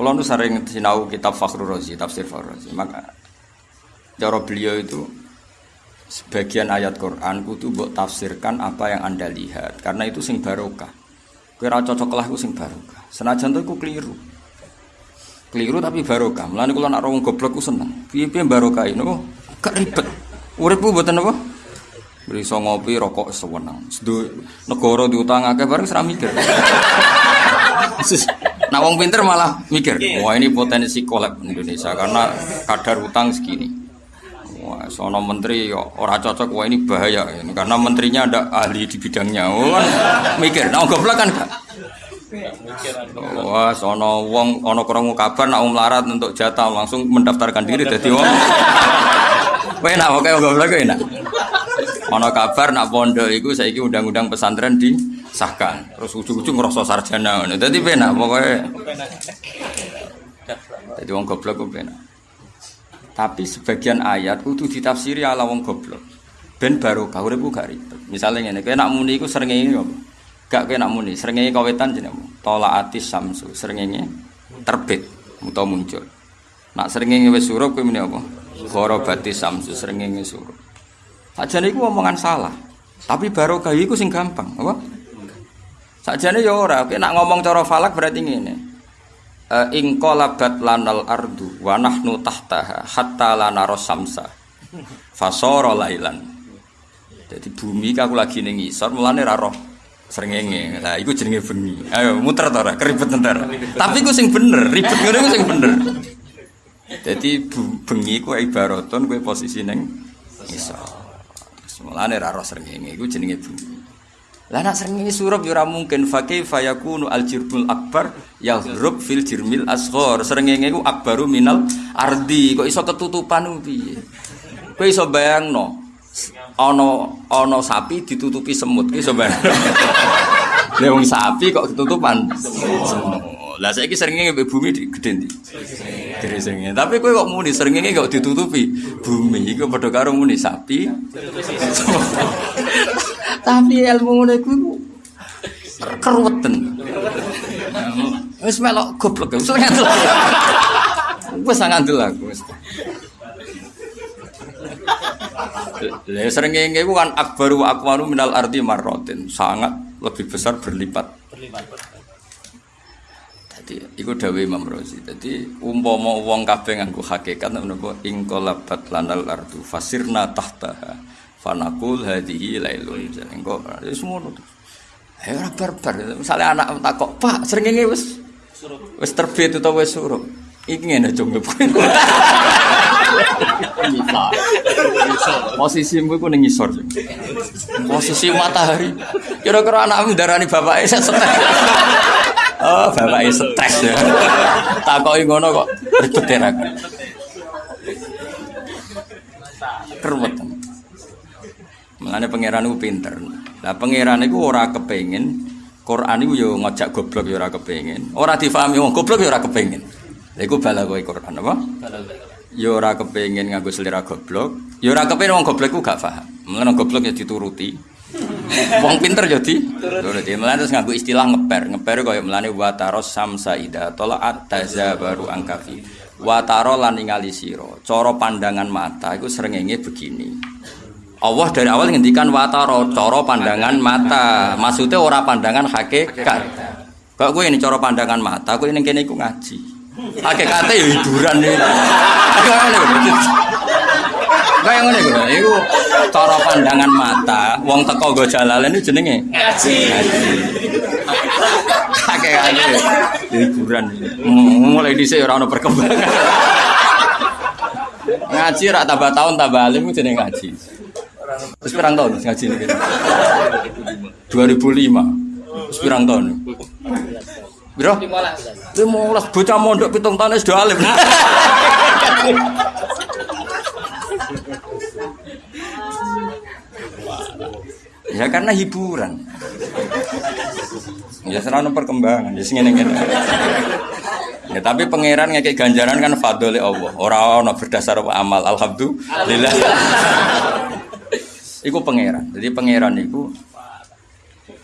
Kalau nu sering sinau kitab Fakhrul Razi, tafsir Fakhrul Razi, maka cara beliau itu sebagian ayat Quran kudu buat tafsirkan apa yang anda lihat karena itu sing barokah. Kira cocok lah sing barokah. Senajan itu keliru. Keliru tapi barokah. Mulane kula nak wong goblok ku seneng. Piye-piye barokah ini gak ribet. Urip ku mboten apa? Bisa ngopi rokok sewenang. Sedu negara diutang akeh bareng seram mikir. Nah wong pinter malah mikir, wah ini potensi kolab Indonesia karena kadar utang segini. Wah, sono menteri ora cocok, wah ini bahaya ini karena menterinya ada ahli di bidangnya. Oh, kan mikir, nah goblok kan gak? Wah, sono wong ono kurang kabar nak melarat untuk jatah langsung mendaftarkan diri jadi wong. Enak, oke goblok enak. Ono kabar nak pondok itu saiki undang-undang pesantren disahkan. Terus ujung-ujung ngerasa sarjana. Jadi penak pokoknya. Jadi wong goblok ku. Tapi sebagian ayat kudu ditafsiri ala wong goblok. Ben barokah urip gak ribet. Misalnya ngene, kowe nak muni iku srengenge apa? Gak kowe nak muni, srengenge kawetan jenenge Tola atis samsu, srengenge terbit utawa muncul. Nak srengenge wis surup kowe muni apa? Ghorobati samsu, srengenge surup. Sajane iku omongan salah. Tapi barokah iku sing gampang, apa? Sajane ya ora, kowe nak ngomong cara falak berarti ngene. E, ing qalabat lanal ardu wa nahnu tahtaha hatta lana samsa. Fasara lailan. Jadi bumi aku lagi ning ngisor mulane ra roh srengenge. Lah iku jenenge bengi. Ayo muter to ora keribet entar. Tapi ku sing bener, ribet ngene ku sing bener. Jadi bengi ku ibaratun kowe posisi ning ngisor. Mulane ra roh srengenge iku jenenge bumi. Lah nak srengenge surup ya mungkin fa kaifa yakunu al jirbul akbar yahrub fil jirmil asghar. Srengenge iku akbaru minal ardi. Kok iso ketutupan piye? Kowe iso bayangno ana ana sapi ditutupi semut. Ki iso bayangno. Lah sapi kok ketutupan semut. Lah saiki srengenge mbek bumi gede ndi? Gede srengenge. Tapi kowe kok muni srengenge kok ditutupi bumi. Iku padha karo muni sapi. Tapi ilmu ngono iku keruweten. Wis melok goblok wis ngandel. Wis ngandel aku wis. Lah srengenge iku kan akbaru wa akwaru minal ardi marratin, sangat lebih besar berlipat. Berlipat. Jadi iku dawuh Imam Razi. Jadi umpama wong kabeh nganggo hakikat menapa ing qalabat lanal ardu fasirna tahtaha fanakul hadhihi lailun. Engko wis ngono to. Ayo ora barbar. Misale anak takok, "Pak, srengenge wis wis terbit utawa wis surup?" Iki ngene Posisi ku ning ngisor. Posisi matahari. Kira-kira anakmu darani bapake stres. Oh, bapake stres ya. Takoki ngono kok ribet ya Keruwet. Mulane pangeran iku pinter. Lah pangeran iku ora kepengin Quran iku yo ngajak goblok yo ora kepengin. Ora difahami wong goblok yo ora kepengin. Lha iku balagoe Quran apa? Ya ora kepengin nganggo selera goblok, ya ora kepengin wong goblok ku gak paham. Mulane goblok ya dituruti. Wong pinter ya dituruti. Mulane terus nganggo istilah ngeper. Ngeper kaya mulane wa taros samsa ida tolaat tazabaru angkafi. Wa taro lan ningali sira. Cara pandangan mata iku srengenge begini. Allah dari awal ngendikan wataro cara pandangan mata. Maksudnya ora pandangan hakikat. Kok gue ini cara pandangan mata, gue ini kene iku ngaji. Hakikate ya hiburan nih. Lho. Kayak ngene lho. Iku cara pandangan mata, wong teko go jalalen iki jenenge ngaji. Hakikate hiburan. Mulai dhisik ora ono perkembangan. Ngaji rak tambah tahun tambah alim jenenge ngaji. Terus pirang tahun ngaji ini? 2005. Terus pirang tahun? Biro? 15. 15 bocah mondok pitung tahun wis alim. ya karena hiburan. Ya serana perkembangan, ya sing ngene Ya tapi pangeran ngekek ganjaran kan fadole Allah. Ora ana berdasar amal. Alhamdulillah. Iku pangeran. Jadi pangeran iku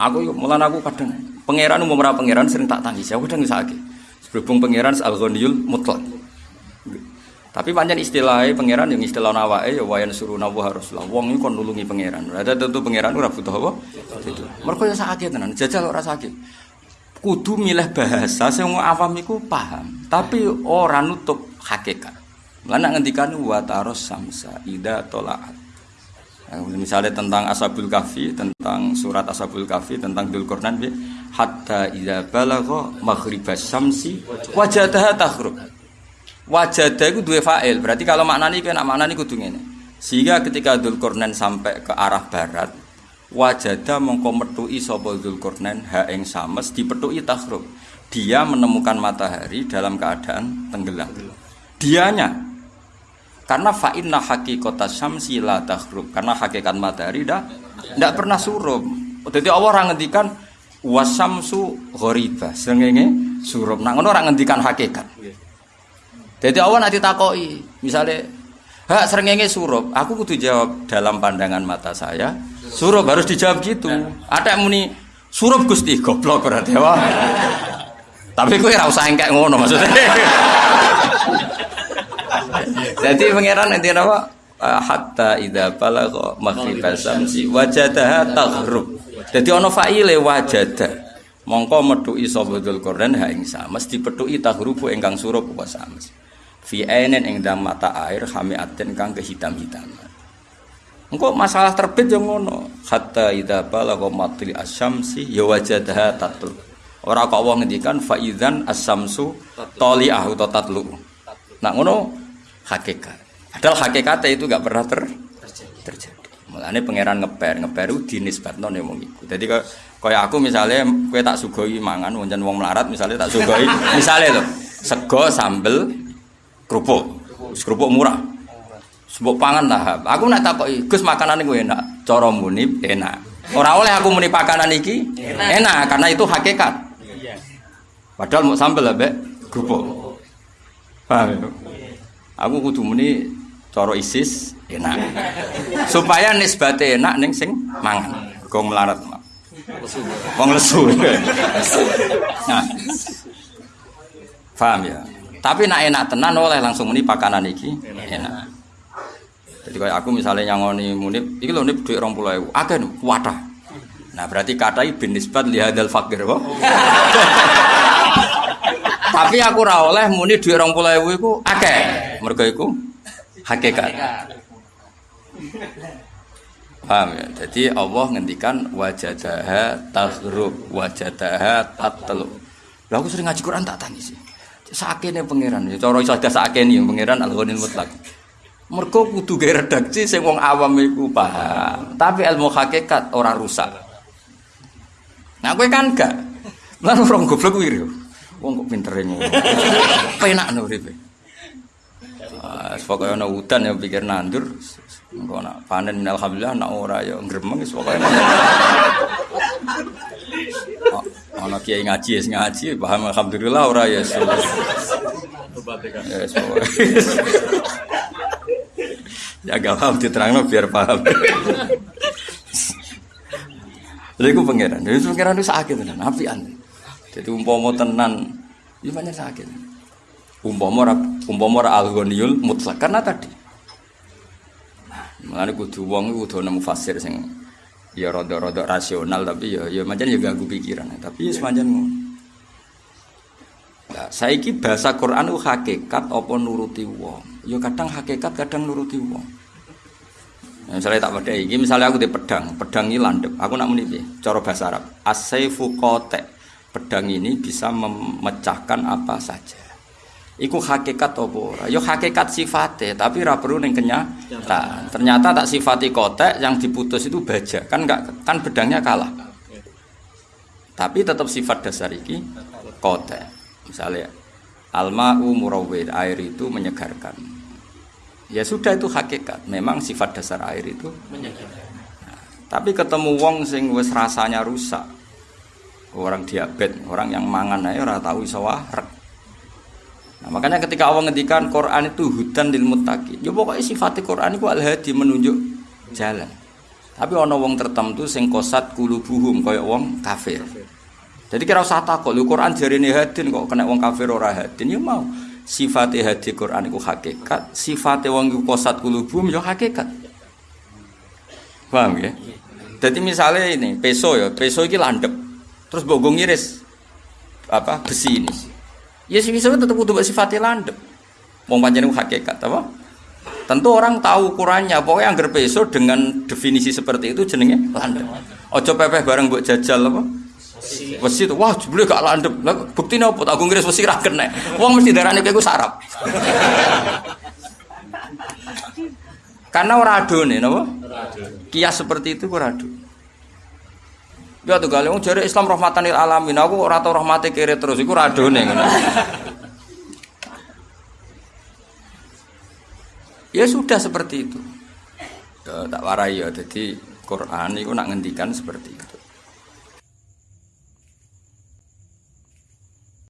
Aku mulan aku kadang pangeran umum ora pangeran sering tak tangis. Aku kadang sakit. Berhubung pangeran al-ghaniyul mutlak. Tapi panjang istilahnya pangeran yang istilah nawake ya wayan suruh nawa haruslah. Wong ini kon nulungi pangeran. Ada tentu pangeran ora butuh apa? Itu. Mergo ya sakit tenan, jajal ora sakit. Kudu milih bahasa sing awam iku paham, tapi ora nutup hakikat. Lan ngendikan wa taros samsa ida tolaat. Nah, misalnya tentang Ashabul Kahfi, tentang surat Ashabul Kahfi, tentang Dzulqarnain hatta idza balagha maghribas syamsi wajadaha takhrub. Wajadah itu dua fa'il. Berarti kalau maknani kan maknani kudu ngene. Sehingga ketika Dzulqarnain sampai ke arah barat, wajada mongko metui sapa Dzulqarnain ha ing sames dipethuki takhrub. Dia menemukan matahari dalam keadaan tenggelam. Dianya karena fa'inna hakikata syamsi la takhrub. Karena hakikat matahari dah tidak pernah surup. Jadi Allah orang ngendikan wasamsu ghoriba. Sengenge surup. Nah ngono orang ngendikan hakikat. Jadi Allah nanti takoi, misalnya, hak serengenge surup, aku kudu jawab dalam pandangan mata saya, surup harus dijawab gitu. Ada yang muni surup gusti goblok berarti wah. Tapi gue rasa usah engkek ngono maksudnya. Jadi pangeran nanti apa? Hatta idza balagha maghribas samsi wajadaha taghrub. Jadi ono fa'ile wajada. Mongko metuki sapa Dzulqarnain ha ing sames dipethuki taghrubu ingkang surup apa sames fi ainin ing dalam mata air aten kang kehitam-hitaman engko masalah terbit yang ngono hatta idza balagha matli asyamsi ya wajadaha tatlu ora kok wong ngendikan fa idzan asyamsu tali'ah atau tatlu nah ngono hakikat. Padahal hakikatnya itu gak pernah ter terjadi. Mulane pangeran ngeper, ngeper itu dinisbatno ning wong iku. Dadi kaya aku misalnya kowe tak sugoi mangan wonten wong melarat misalnya tak sugoi. Misalnya lho sego sambel kerupuk. Kerupuk murah. Sebut pangan lah. Aku nak takoki Gus makanan gue enak. Cara muni enak. Orang oleh aku muni pakanan iki enak, enak karena itu hakikat. Padahal mau sambel lah be kerupuk. Paham ya? Aku kudu muni cara isis enak supaya nisbate enak neng sing mangan gong melarat Wong lesu. Nah. Paham ya? Tapi nak enak tenan oleh langsung muni pakanan iki enak. Jadi kayak aku misalnya nyangoni munib, iki lho nip dhuwit 20.000. Akeh wadah. Nah, berarti katai bin nisbat li fakir kok. Tapi aku ora oleh muni dhuwit 20.000 iku akeh. Mergo iku hakikat. Paham ya? Jadi Allah ngendikan wajadaha taghrub, wajadaha tatlu. Lah aku sering ngaji Quran tak tani sih sakene pangeran. Ya cara iso ada sakene yang pangeran Al-Ghanil Mutlak. Mergo kudu gawe redaksi sing wong awam iku paham. Tapi ilmu hakikat ora rusak. Nah kowe kan gak. Lah orang goblok kuwi Wong kok pinter ngono. Penak no uripe. Ah, pokoknya ana udan yang pikir nandur, engko nak panen alhamdulillah nak ora ya gremeng wis pokoke. Ana kiai ngaji wis ngaji paham alhamdulillah ora ya. Ya gak paham biar paham. Lha iku pangeran. Lha pangeran itu sakit tenan, apian. Jadi umpama tenan, iki banyak sakit. Umpama umpama al-ghaniyul mutlak karena tadi. Nah, Mulane kudu wong kudu nemu fasir sing ya rodok-rodok rasional tapi ya ya macam ya ganggu pikiran tapi ya semacam Nah, saiki bahasa Quran itu hakikat apa nuruti wong. Ya kadang hakikat, kadang nuruti wong. Nah, misalnya tak pada ini, misalnya aku di pedang, pedang ini landep. Aku nak muni cara bahasa Arab. Asaifu kote. Pedang ini bisa memecahkan apa saja. Iku hakikat apa ora? Ya hakikat sifatnya, tapi ora perlu ning kenyataan. Ternyata tak sifati kotek yang diputus itu baja. Kan enggak kan bedangnya kalah. Tapi tetap sifat dasar iki kotek. Misalnya alma'u murawwid, air itu menyegarkan. Ya sudah itu hakikat. Memang sifat dasar air itu menyegarkan. Nah, tapi ketemu wong sing wis rasanya rusak. Orang diabetes, orang yang mangan ae ora tahu iso Nah, makanya ketika Allah ngendikan Quran itu hudan lil muttaqin. Ya pokoknya sifat Quran itu al-hadi menunjuk jalan. Tapi ana wong tertentu sing kosat kulubuhum kaya wong kafir. Jadi kira usah takut, lu Quran jarine hadin kok kena wong kafir ora hadin ya mau. Sifat hadis Quran iku hakikat, sifat wong iku kosat kulubum ya hakikat. Paham ya? Jadi misalnya ini peso ya, peso ini landep, terus bogong iris apa besi ini. Ya sih bisa tetap butuh sifatnya landep. Wong pancen hakikat apa? Tentu orang tahu ukurannya, pokoknya yang peso dengan definisi seperti itu jenenge landep. Ojo pepeh bareng buat jajal apa? Wesi itu, wah jebule gak landep. Lah buktine apa? Aku ngiris wesi ra kena. Wong mesti darane kowe sarap. Karena ora adone napa? Kias seperti itu ora ado. Ya tuh wong jare Islam rahmatan lil alamin. Aku ora tau rahmate kere terus iku ora adone ngono. Ya sudah seperti itu. Ya, tak warai ya. Jadi Quran itu nak ngendikan seperti itu.